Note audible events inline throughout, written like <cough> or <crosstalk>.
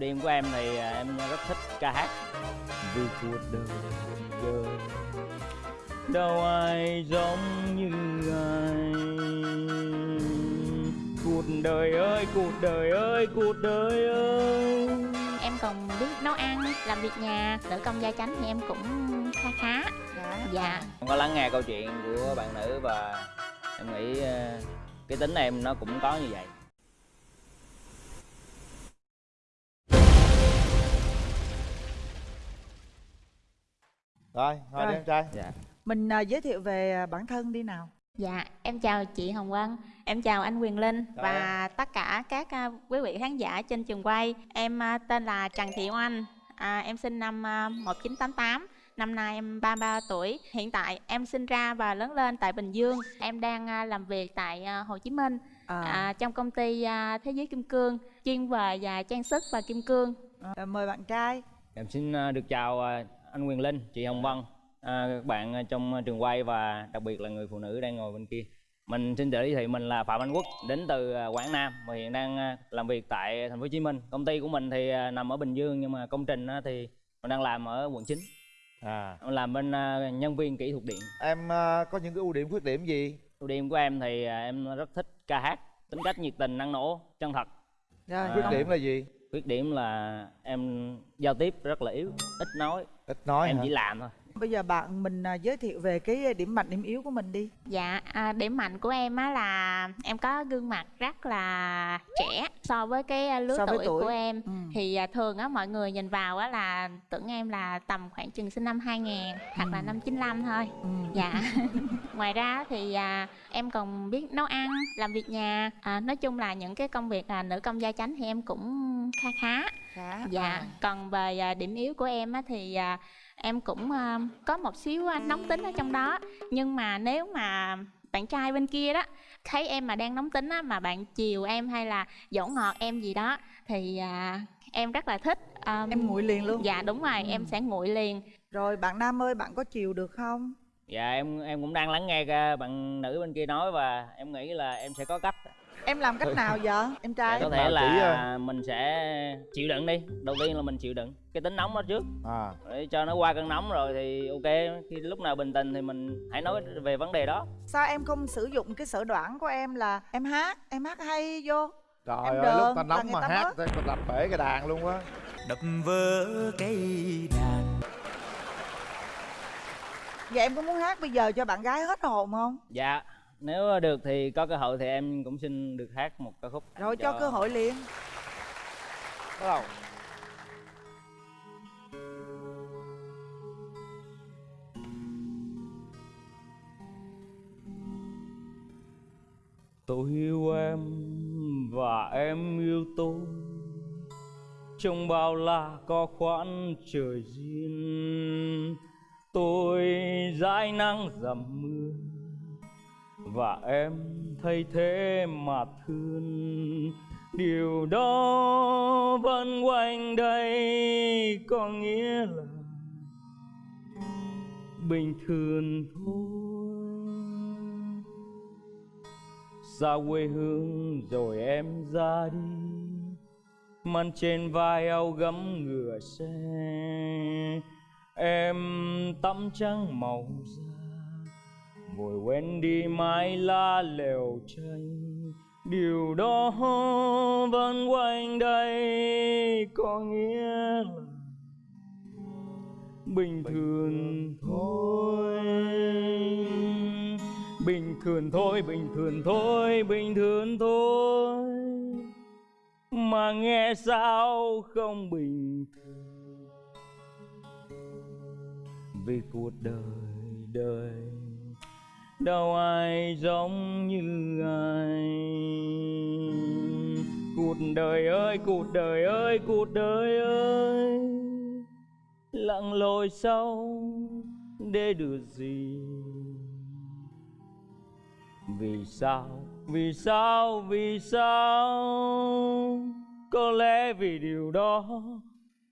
Điểm của em thì à, em rất thích ca hát. Vì cuộc đời đời Đâu ai giống như ai. Cuộc đời ơi, cuộc đời ơi, cuộc đời ơi. Em còn biết nấu ăn, làm việc nhà, nữ công gia chánh thì em cũng khá khá. Dạ. Dạ. Em có lắng nghe câu chuyện của bạn nữ và em nghĩ à, cái tính em nó cũng có như vậy Rồi, thôi Rồi. đi em trai Dạ Mình à, giới thiệu về à, bản thân đi nào. Dạ, em chào chị Hồng Vân, em chào anh Quyền Linh Chào và tất cả các à, quý vị khán giả trên trường quay. Em à, tên là Trần Thị Oanh, à, em sinh năm à, 1988, năm nay em 33 tuổi. Hiện tại em sinh ra và lớn lên tại Bình Dương. Em đang à, làm việc tại à, Hồ Chí Minh À, à, trong công ty à, Thế giới Kim Cương, chuyên về và trang sức và kim cương. à, mời bạn trai. Em xin à, được chào à, anh Quyền Linh, chị Hồng Vân. À, Các bạn à, trong trường quay và đặc biệt là người phụ nữ đang ngồi bên kia. Mình xin tự giới thiệu mình là Phạm Anh Quốc, đến từ à, Quảng Nam và hiện đang à, làm việc tại thành phố Hồ Chí Minh. Công ty của mình thì à, nằm ở Bình Dương nhưng mà công trình thì mình đang làm ở quận 9 À. Làm bên à, nhân viên kỹ thuật điện. Em à, có những cái ưu điểm khuyết điểm gì? Ưu điểm của em thì à, em rất thích ca hát, tính cách nhiệt tình, năng nổ, chân thật. À. Khuyết điểm là gì? Khuyết điểm là em giao tiếp rất là yếu, ít nói, Ít nói em hả? chỉ làm thôi Bây giờ bạn mình à, giới thiệu về cái điểm mạnh điểm yếu của mình đi. Dạ, à, điểm mạnh của em á là em có gương mặt rất là trẻ so với cái à, lứa So với tuổi, tuổi. của em. Ừ. Thì à, thường á mọi người nhìn vào á là tưởng em là tầm khoảng chừng sinh năm 2000 hoặc là Ừ. năm 95 thôi. Ừ. Dạ. <laughs> Ngoài ra thì à, em còn biết nấu ăn, làm việc nhà. À, nói chung là những cái công việc là nữ công gia chánh thì em cũng khá khá. Khá. Dạ. À. Còn về à, điểm yếu của em á thì à, em cũng à, có một xíu à, nóng tính ở trong đó. Nhưng mà nếu mà bạn trai bên kia đó thấy em mà đang nóng tính á mà bạn chiều em hay là dỗ ngọt em gì đó thì à, em rất là thích. Um, Em nguội liền luôn. Dạ đúng rồi, Ừ. em sẽ nguội liền. Rồi bạn Nam ơi, bạn có chiều được không? Dạ em em cũng đang lắng nghe bạn nữ bên kia nói và em nghĩ là em sẽ có cách Em làm cách nào vậy? Em Dạ, trai. có nào thể chỉ, là mình sẽ chịu đựng đi. Đầu tiên là mình chịu đựng cái tính nóng đó trước. À. Để cho nó qua cơn nóng rồi thì ok. Khi lúc nào bình tĩnh thì mình hãy nói về vấn đề đó. Sao em không sử dụng cái sở đoản của em là em hát, em hát hay vô. Trời Em ơi, đờn lúc ta nóng mà ta hát thì mình đập bể cái đàn luôn á. Đập vỡ cây đàn. Vậy em có muốn hát bây giờ cho bạn gái hết hồn không? dạ nếu được thì có cơ hội thì em cũng xin được hát một ca khúc Rồi cho cơ hội liền. Bắt đầu. Tôi yêu em và em yêu tôi. Trong bao la có khoản trời duyên tôi dãi nắng dầm mưa và em thay thế mà thương. Điều đó vẫn quanh đây, có nghĩa là bình thường thôi. Xa quê hương rồi em ra đi mang trên vai áo gấm ngựa xe. Em tắm trắng màu da vội quên đi mái lá lều tranh điều đó vẫn quanh đây có nghĩa là bình thường thôi. Bình thường thôi bình thường thôi bình thường thôi. Mà nghe sao không bình thường? Vì cuộc đời đời đâu ai giống như ai? Cuộc đời ơi cuộc đời ơi cuộc đời ơi. Lặng lội sau để được gì? Vì sao vì sao vì sao? Có lẽ vì điều đó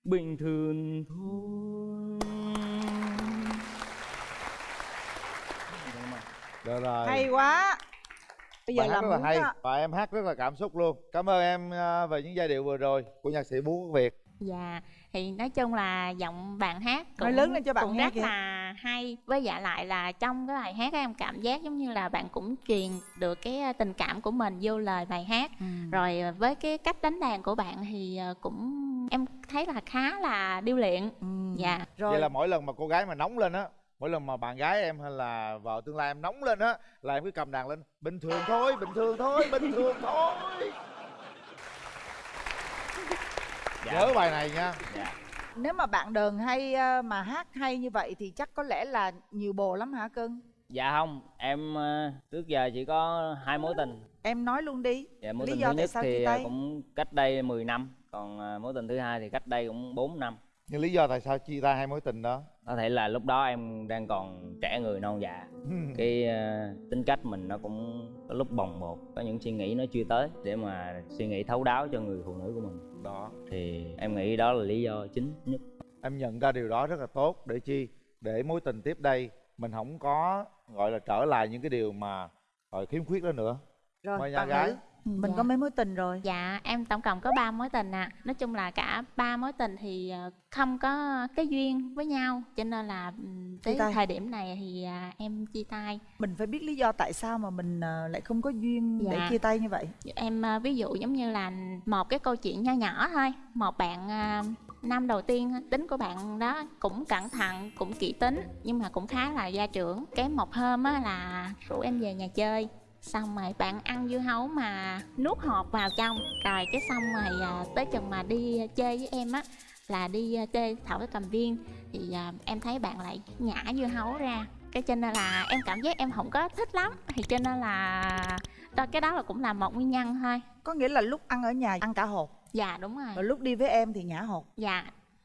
bình thường thôi. Được rồi Hay quá. bây giờ bài hát làm rất là hay đó. và em hát rất là cảm xúc luôn cảm ơn em à, về những giai điệu vừa rồi của nhạc sĩ bú quốc việt Dạ, thì nói chung là giọng bạn hát Nói lớn lên cho bạn cũng rất kìa. là hay Với dạ lại là trong cái bài hát em cảm giác giống như là bạn cũng truyền được cái ờ, tình cảm của mình vô lời bài hát Ừ. Rồi ờ, với cái cách đánh đàn của bạn thì ờ, cũng em thấy là khá là điêu luyện Ừ. Dạ, rồi vậy là mỗi lần mà cô gái mà nóng lên á mỗi lần mà bạn gái em hay là vợ tương lai em nóng lên á là em cứ cầm đàn lên bình thường thôi bình thường thôi bình thường thôi. Dạ. Nhớ bài này nha. Dạ. Nếu mà bạn đờn hay ờ, mà hát hay như vậy thì chắc có lẽ là nhiều bồ lắm hả cưng? Dạ không em ờ, trước giờ chỉ có hai mối tình. Em nói luôn đi. Dạ mối Lý tình do thứ tại nhất sao thì ờ, tay? cũng cách đây 10 năm còn mối tình thứ hai thì cách đây cũng 4 năm. Nhưng lý do tại sao chia tay hai mối tình đó có thể là lúc đó em đang còn trẻ người non dạ <laughs> cái ờ, tính cách mình nó cũng có lúc bồng bột có những suy nghĩ nó chưa tới để mà suy nghĩ thấu đáo cho người phụ nữ của mình. Đó. Thì em nghĩ đó là lý do chính nhất. Em nhận ra điều đó rất là tốt. Để chi? Để mối tình tiếp đây mình không có gọi là trở lại những cái điều mà gọi khiếm khuyết đó nữa. Rồi mời nhà gái. Nữ mình Dạ. có mấy mối tình rồi Dạ, em tổng cộng có 3 mối tình ạ. Nói chung là cả ba mối tình thì ờ, không có cái duyên với nhau, cho nên là Chia tới thời điểm này thì à, em chia tay. mình phải biết lý do tại sao mà mình ờ, lại không có duyên để Dạ. chia tay như vậy Em à, ví dụ giống như là một cái câu chuyện nho nhỏ thôi. Một bạn à, năm đầu tiên tính của bạn đó cũng cẩn thận, cũng kỹ tính nhưng mà cũng khá là gia trưởng. Cái một hôm á là rủ em về nhà chơi xong rồi bạn ăn dưa hấu mà nuốt hột vào trong. Rồi cái xong rồi à, tới chừng mà đi chơi với em á là đi à, chơi thảo cái cầm viên. Thì à, em thấy bạn lại nhả dưa hấu ra. Cái cho nên là em cảm giác em không có thích lắm. Thì cho nên là đó cái đó là cũng là một nguyên nhân thôi. Có nghĩa là lúc ăn ở nhà ăn cả hột? Dạ đúng rồi. Rồi lúc đi với em thì nhả hột? Dạ.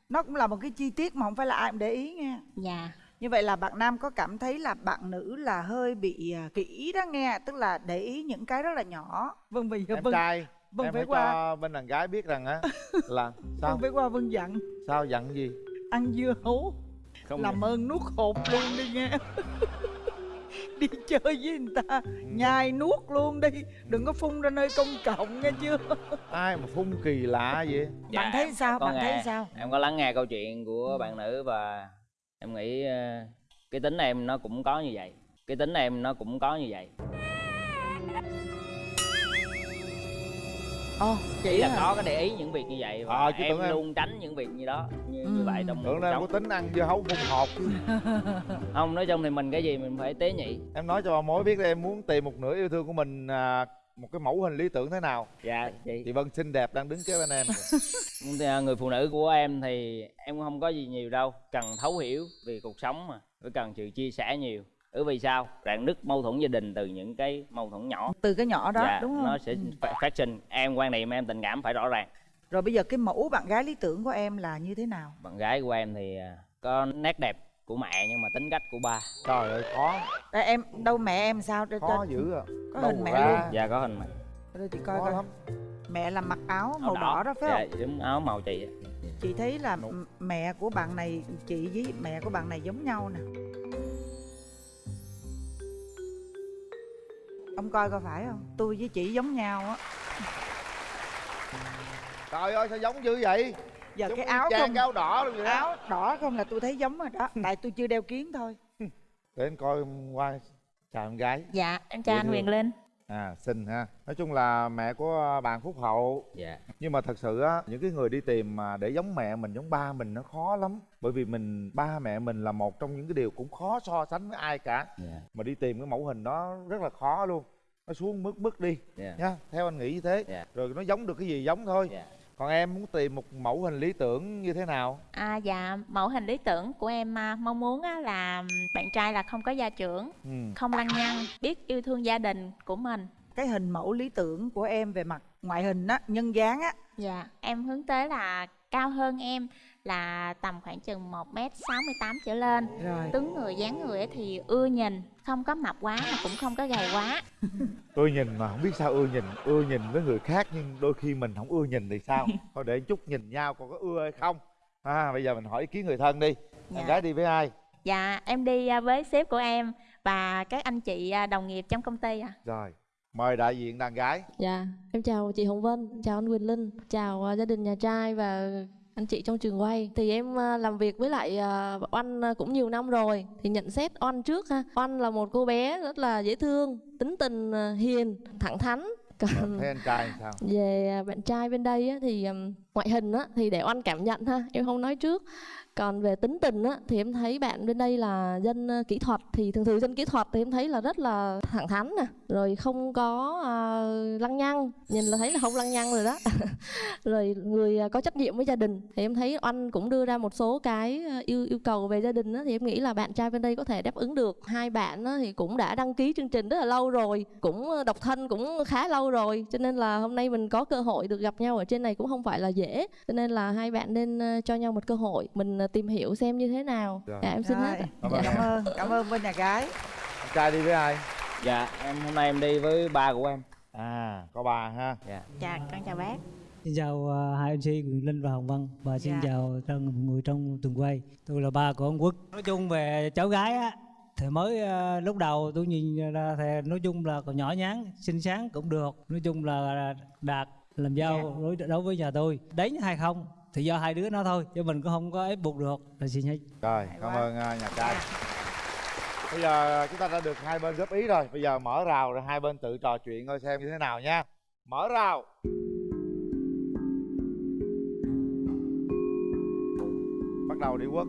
Nó cũng là một cái chi tiết mà không phải là ai cũng để ý nha. Dạ như vậy là bạn nam có cảm thấy là bạn nữ là hơi bị à, kỹ đó nghe tức là để ý những cái rất là nhỏ. Vâng giờ em vâng trai vâng em phải qua. cho bên đàn gái biết rằng á <laughs> là sao? Vâng phải qua vâng dặn. Sao dặn gì? Ăn dưa hấu. Không làm ơn nuốt hột luôn đi nghe. <laughs> Đi chơi với người ta nhai nuốt luôn đi. Đừng có phun ra nơi công cộng nghe chưa? <laughs> Ai mà phun kỳ lạ vậy? Dạ, bạn thấy sao? bạn thấy nghe. sao? Em có lắng nghe câu chuyện của bạn nữ và em nghĩ ờ, cái tính em nó cũng có như vậy. Cái tính em nó cũng có như vậy. Ồ chỉ chị là có cái để ý những việc như vậy và Ờ, chứ em tưởng em- luôn tránh những việc như đó như, Ừ. như vậy trong tưởng em có tính ăn dưa hấu phun hột. Chứ. <laughs> không nói chung thì mình cái gì mình phải tế nhị. Em nói cho bà mối biết đi em muốn tìm một nửa yêu thương của mình à, một cái mẫu hình lý tưởng thế nào? Dạ chị. Chị vân xinh đẹp đang đứng kế bên em <laughs> à, người phụ nữ của em thì em cũng không có gì nhiều đâu cần thấu hiểu về cuộc sống mà với cần sự chia sẻ nhiều. Bởi vì sao? Rạn nứt mâu thuẫn gia đình từ những cái mâu thuẫn nhỏ. Từ cái nhỏ đó dạ đúng không? nó sẽ Ừ. phát, phát sinh. Em quan niệm em tình cảm phải rõ ràng. Rồi bây giờ cái mẫu bạn gái lý tưởng của em là như thế nào? Bạn gái của em thì à, có nét đẹp của mẹ nhưng mà tính cách của ba. Trời ơi khó Đây, em đâu mẹ em sao? Cho, khó cho dữ à. có Đâu hình mẹ ra? luôn. Dạ có hình mẹ. Đây chị coi khó coi lắm. Mẹ là mặc áo màu đỏ. đó phải dạ không? đúng áo màu chị. Á. chị thấy là Đúng. mẹ của bạn này chị với mẹ của bạn này giống nhau nè. Ông coi coi phải không? Tôi với chị giống nhau á. Trời ơi sao giống dữ vậy giờ Giống cái áo không cái áo đỏ luôn vậy đó. Áo đỏ không là tôi thấy giống rồi đó tại tôi chưa đeo kiến thôi. <laughs> Để anh coi qua chào em gái. Dạ em chào Dễ anh thương. Huyền Linh. À xinh ha. Nói chung là mẹ của bạn phúc hậu. Dạ. Nhưng mà thật sự á những cái người đi tìm mà để giống mẹ mình giống ba mình nó khó lắm. Bởi vì mình ba mẹ mình là một trong những cái điều cũng khó so sánh với ai cả. Dạ. Mà đi tìm cái mẫu hình đó rất là khó luôn. Nó xuống mức mức đi dạ. nha theo anh nghĩ như thế. Dạ. rồi nó giống được cái gì giống thôi. Dạ còn em muốn tìm một mẫu hình lý tưởng như thế nào? À, dạ mẫu hình lý tưởng của em à, mong muốn á, là bạn trai là không có gia trưởng ừ. không lăng nhăng biết yêu thương gia đình của mình. Cái hình mẫu lý tưởng của em về mặt ngoại hình á nhân dáng á. Dạ, em hướng tới là cao hơn em là tầm khoảng chừng 1m68 trở lên. Rồi. Tướng người, dáng người thì ưa nhìn, không có mập quá mà cũng không có gầy quá. <laughs> Ưa nhìn mà không biết sao ưa nhìn ưa nhìn với người khác nhưng đôi khi mình không ưa nhìn thì sao? <laughs> Thôi để chút nhìn nhau còn có ưa hay không? À bây giờ mình hỏi ý kiến người thân đi. Dạ. em gái đi với ai? Dạ, em đi à, với sếp của em và các anh chị à, đồng nghiệp trong công ty à rồi mời đại diện đàn gái. Dạ, em chào chị Hồng Vân, chào anh Quỳnh Linh, chào ờ, gia đình nhà trai và anh chị trong trường quay. Thì em ờ, làm việc với lại ờ, Oanh ờ, cũng nhiều năm rồi. Thì nhận xét Oanh trước ha. Oanh là một cô bé rất là dễ thương, tính tình ờ, hiền, thẳng thắn. Còn thấy anh trai sao về ờ, bạn trai bên đây á, thì ngoại hình á, thì để Oanh cảm nhận ha, em không nói trước. Còn về tính tình á, thì em thấy bạn bên đây là dân ờ, kỹ thuật. Thì thường thường dân kỹ thuật thì em thấy là rất là thẳng thắn nè, rồi không có ờ, lăng nhăng, nhìn là thấy là không lăng nhăng rồi đó. <laughs> rồi người ờ, có trách nhiệm với gia đình. Thì em thấy Oanh cũng đưa ra một số cái ờ, yêu yêu cầu về gia đình á, thì em nghĩ là bạn trai bên đây có thể đáp ứng được. Hai bạn á, thì cũng đã đăng ký chương trình rất là lâu rồi, cũng độc thân cũng khá lâu rồi, cho nên là hôm nay mình có cơ hội được gặp nhau ở trên này cũng không phải là dễ, cho nên là hai bạn nên cho nhau một cơ hội, mình tìm hiểu xem như thế nào. Rồi. Dạ em xin hết. Ạ. Cảm Dạ. ơn cảm ơn cảm ơn bên nhà gái anh trai đi với ai dạ em hôm nay em đi với ba của em à có bà ha dạ dạ con chào bác Xin chào ờ, hai MC Quyền Linh và Hồng Vân và xin Dạ. chào mọi người trong tuần quay. Tôi là ba của ông Quốc. Nói chung về cháu gái á thì mới ờ, lúc đầu tôi nhìn ra thì nói chung là còn nhỏ nhắn, xinh xắn cũng được. Nói chung là đạt làm Dạ. dâu đối đối với nhà tôi. Đánh hay không thì do hai đứa nó thôi chứ mình cũng không có ép buộc được. Là xin hết. rồi cảm ơn à, nhà trai. Bây giờ chúng ta đã được hai bên góp ý rồi. Bây giờ mở rào rồi hai bên tự trò chuyện coi xem như thế nào nha. Mở rào. Bắt đầu đi quốc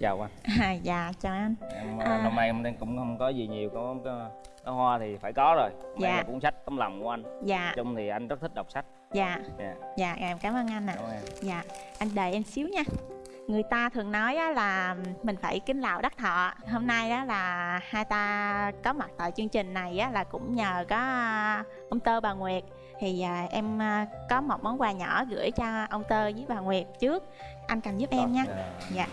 chào anh <laughs> à, dạ chào anh em À. à. năm nay em cũng không có gì nhiều có có, có hoa thì phải có rồi đây Dạ. là cuốn sách tấm lòng của anh dạ chung thì anh rất thích đọc sách dạ dạ dạ em cảm ơn anh ạ em Dạ, anh đợi em xíu nha. Người ta thường nói á, là mình phải kính lạo đắc thọ. Hôm nay á, là hai ta có mặt tại chương trình này á, là cũng nhờ có à, ông Tơ bà Nguyệt. Thì à, em à, có một món quà nhỏ gửi cho ông Tơ với bà Nguyệt trước. Anh cầm giúp em nha. Dạ.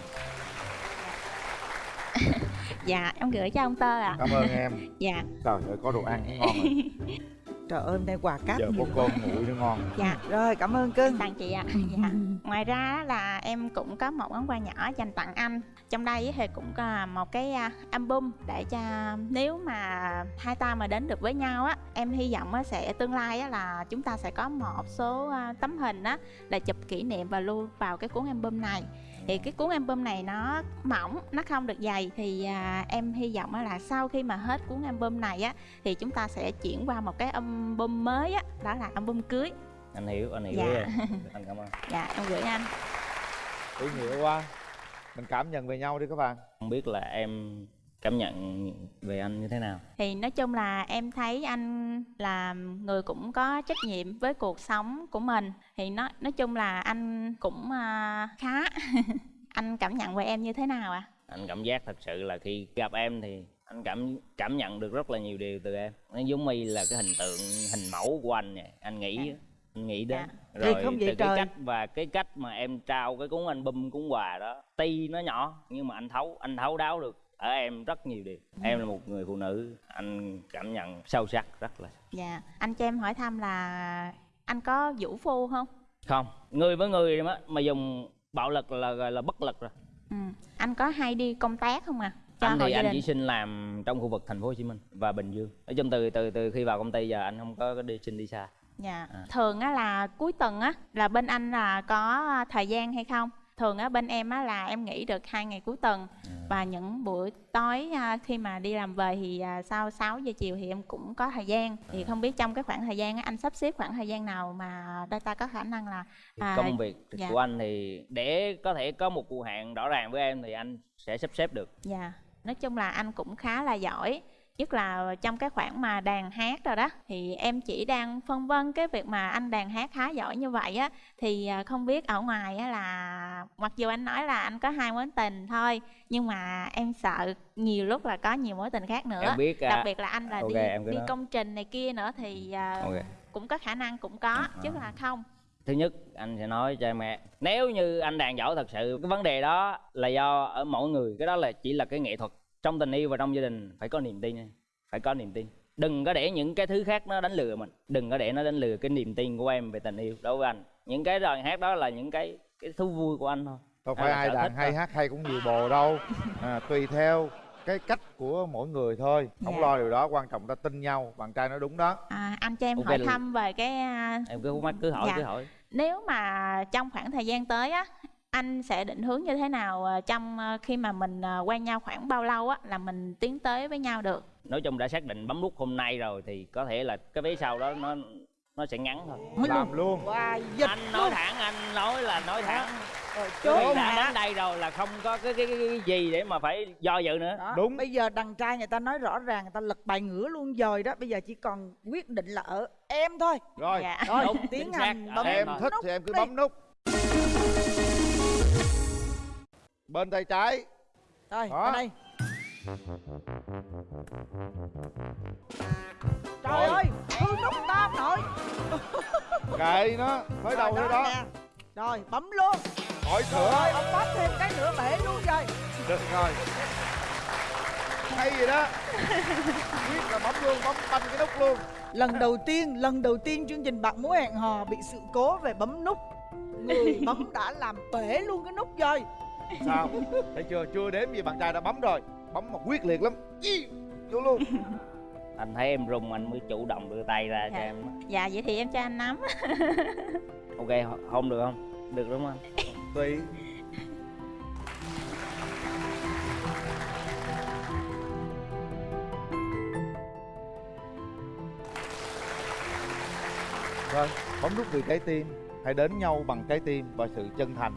Dạ. Em gửi cho ông Tơ ạ. cảm ơn em Dạ, trời ơi có đồ ăn cũng ngon rồi <laughs> trời ơi hôm nay quà cáp giờ có cơm nguội nữa ngon dạ. rồi cảm ơn cưng tặng chị ạ dạ. ngoài ra á là em cũng có một món quà nhỏ dành tặng anh trong đây thì cũng có một cái à, album để cho nếu mà hai ta mà đến được với nhau á em hy vọng á sẽ tương lai á là chúng ta sẽ có một số à, tấm hình á để chụp kỷ niệm và lưu vào cái cuốn album này thì cái cuốn album này nó mỏng nó không được dày. Thì à, em hy vọng là sau khi mà hết cuốn album này á thì chúng ta sẽ chuyển qua một cái album mới á đó là album cưới. Anh hiểu anh hiểu Dạ. <laughs> anh cảm ơn. Dạ em gửi anh. Ý nghĩa quá. Mình cảm nhận về nhau đi các bạn. Không biết là em cảm nhận về anh như thế nào? Thì nói chung là em thấy anh là người cũng có trách nhiệm với cuộc sống của mình. Thì nó nói chung là anh cũng à, khá <laughs> anh cảm nhận về em như thế nào ạ? Anh cảm giác thật sự là khi gặp em thì anh cảm cảm nhận được rất là nhiều điều từ em. Nó giống y là cái hình tượng hình mẫu của anh vậy anh nghĩ anh nghĩ đến. Thì rồi không vậy từ cái trời. cách và cái cách mà em trao cái cuốn album cuốn quà đó ti nó nhỏ nhưng mà anh thấu anh thấu đáo được ở em rất nhiều điều. Em là một người phụ nữ anh cảm nhận sâu sắc rất là. Dạ anh cho em hỏi thăm là anh có vũ phu không? Không người với người mà, mà dùng bạo lực là gọi là bất lực rồi. Ừ. anh có hay đi công tác không à cho anh thì anh đình. chỉ xin làm trong khu vực thành phố Hồ Chí Minh và Bình Dương. Nói chung từ từ từ khi vào công ty giờ anh không có đi xin đi xa. Dạ À. thường á là cuối tuần á là bên anh là có thời gian hay không thường á bên em á là em nghỉ được hai ngày cuối tuần. À. và những buổi tối à, khi mà đi làm về thì à, sau 6 giờ chiều thì em cũng có thời gian. Thì không biết trong cái khoảng thời gian á, anh sắp xếp khoảng thời gian nào mà đôi ta có khả năng là À, công việc dạ. của anh thì để có thể có một cuộc hẹn rõ ràng với em thì anh sẽ sắp xếp được. Dạ. Nói chung là anh cũng khá là giỏi nhất là trong cái khoảng mà đàn hát rồi đó thì em chỉ đang phân vân cái việc mà anh đàn hát khá giỏi như vậy á. Thì à, không biết ở ngoài á là mặc dù anh nói là anh có hai mối tình thôi nhưng mà em sợ nhiều lúc là có nhiều mối tình khác nữa. Em biết đặc à, biệt là anh là ok, đi đi nói. công trình này kia nữa thì à, ok. cũng có khả năng cũng có chứ là không. Thứ nhất anh sẽ nói cho mẹ nếu như anh đàn giỏi thật sự cái vấn đề đó là do ở mỗi người cái đó là chỉ là cái nghệ thuật trong tình yêu và trong gia đình phải có niềm tin phải có niềm tin. Đừng có để những cái thứ khác nó đánh lừa mình. Đừng có để nó đánh lừa cái niềm tin của em về tình yêu đối với anh. Những cái lời hát đó là những cái cái thú vui của anh thôi. Đâu phải ai đàn hay thôi. hát hay cũng nhiều bồ đâu. À, tùy theo cái cách của mỗi người thôi. Không Dạ. lo điều đó quan trọng ta tin nhau. Bạn trai nói đúng đó. À, anh cho em Ok hỏi thăm về cái à, em cứ mắt cứ hỏi Dạ. cứ hỏi. Nếu mà trong khoảng thời gian tới á anh sẽ định hướng như thế nào à, trong à, khi mà mình à, quen nhau khoảng bao lâu á là mình tiến tới với nhau được? Nói chung đã xác định bấm nút hôm nay rồi thì có thể là cái vé sau đó nó nó sẽ ngắn thôi. Nói làm luôn. Dịch anh nói thẳng anh nói là nói thẳng. Chốt vị đã đến đây rồi là không có cái cái, cái, cái gì để mà phải do dự nữa. Đó. Đúng. bây giờ đàn trai người ta nói rõ ràng người ta lật bài ngửa luôn rồi đó. Bây giờ chỉ còn quyết định là ở em thôi. Rồi. Dạ. Rồi Đúng, tiến hành bấm em thôi. thích nút thì em cứ đi. bấm nút bên tay trái. Rồi Đó. ở đây. Trời ơi hư nút ta nội kệ nó tới đầu đó nè. rồi bấm luôn. Khỏi sửa rồi ông bấm thêm cái nữa bể luôn rồi được rồi. Hay gì đó. <laughs> Biết là bấm luôn bấm banh cái nút luôn. Lần đầu tiên lần đầu tiên chương trình bạn muốn hẹn hò bị sự cố về bấm nút. Người <laughs> bấm đã làm bể luôn cái nút rồi sao? Thấy chưa? Chưa đếm gì bạn trai đã bấm rồi. Bấm mà quyết liệt lắm. Ý, vô luôn. Anh thấy em rung anh mới chủ động đưa tay ra cho Dạ. em dạ vậy thì em cho anh nắm. <laughs> Ok không được không? Được đúng không? Tùy. Vâng, bấm nút vì trái tim. Hãy đến nhau bằng trái tim và sự chân thành